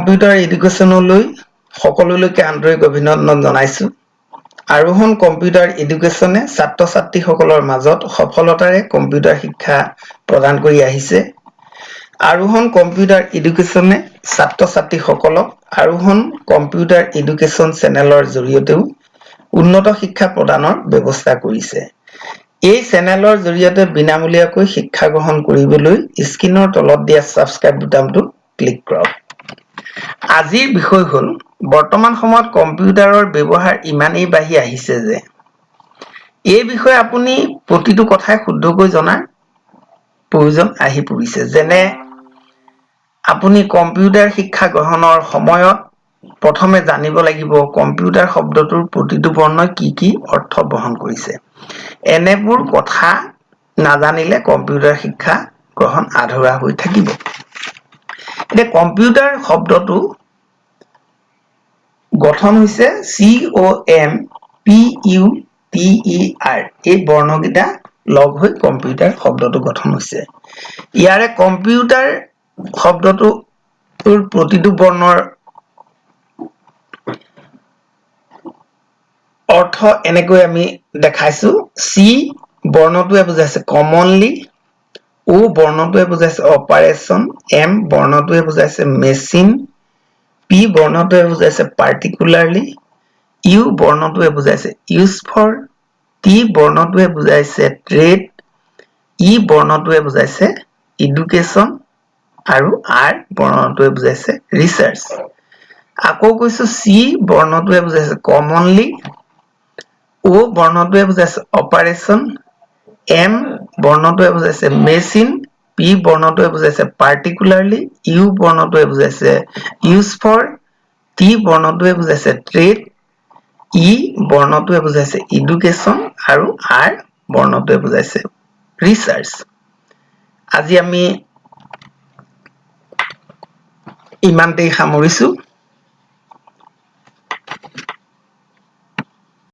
Computer এডুকেশ্যনলৈ সকলোলৈকে আন্তৰিক অভিনন্দন জনাইছোঁ। আৰোহণ কম্পিউটাৰ এডুকেশ্যনে ছাত্ৰ ছাত্ৰীসকলৰ মাজত সফলতাৰে কম্পিউটাৰ শিক্ষা প্ৰদান কৰি আহিছে। আৰোহণ কম্পিউটাৰ এডুকেশ্যনে ছাত্ৰ ছাত্ৰীসকলক আৰোহণ কম্পিউটাৰ এডুকেশ্যন চেনেলৰ জৰিয়তেও উন্নত শিক্ষা প্ৰদানৰ ব্যৱস্থা কৰিছে। এই চেনেলৰ জৰিয়তে বিনামূলীয়াকৈ শিক্ষা গ্ৰহণ কৰিবলৈ স্ক্ৰীনৰ তলত দিয়া ছাবস্ক্ৰাইব বুটামটো ক্লিক কৰক। আজিৰ বিষয় হ'ল বৰ্তমান সময়ত কম্পিউটাৰৰ ব্যৱহাৰ ইমানেই বাঢ়ি আহিছে যে এই বিষয়ে আপুনি প্ৰতিটো কথাই শুদ্ধকৈ জনাৰ প্ৰয়োজন আহি পৰিছে। যেনে আপুনি কম্পিউটাৰ শিক্ষা গ্ৰহণৰ সময়ত প্ৰথমে জানিব লাগিব কম্পিউটাৰ শব্দটোৰ প্ৰতিটো বৰ্ণই কি কি অৰ্থ বহন কৰিছে। এনেবোৰ কথা নাজানিলে কম্পিউটাৰ শিক্ষা গ্ৰহণ আধৰুৱা হৈ থাকিব। এতিয়া কম্পিউটাৰ শব্দটো গঠন হৈছে C O' M P U T E R এই বৰ্ণকেইটা লগ হৈ কম্পিউটাৰ শব্দটো গঠন হৈছে। ইয়াৰে কম্পিউটাৰ শব্দটোৰ প্ৰতিটো বৰ্ণৰ অৰ্থ এনেকৈ আমি দেখাইছো। চি বৰ্ণটোৱে বুজাইছে কমনলি ও বৰ্ণটোৱে বুজাইছে অপাৰেশ্যন এম বৰ্ণটোৱে বুজাইছে মেচিন পি বৰ্ণটোৱে বুজাইছে পাৰ্টিকুলাৰলি ইউ বৰ্ণটোৱে বুজাইছে ইউজ ফৰ টি বৰ্ণটোৱে বুজাইছে ট্ৰেড ই বৰ্ণটোৱে বুজাইছে ইডুকেশ্যন আৰু আৰ বৰ্ণটোৱে বুজাইছে ৰিচাৰ্চ আকৌ কৈছো চি বৰ্ণটোৱে বুজাইছে কমনলি অ বৰ্ণটোৱে বুজাইছে অপাৰেশ্যন এম বৰ্ণটোৱে বুজাইছে মেচিন পি বৰ্ণটোৱে বুজাইছে পাৰ্টিকুলাৰলি ইউ বৰ্ণটোৱে বুজাইছে ইউজ ফৰ টি বৰ্ণটোৱে বুজাইছে ট্ৰেড ই বৰ্ণটোৱে বুজাইছে ইডুকেশ্যন আৰু আৰ বৰ্ণটোৱে বুজাইছে ৰিচাৰ্চ আজি আমি ইমানতেই সামৰিছো।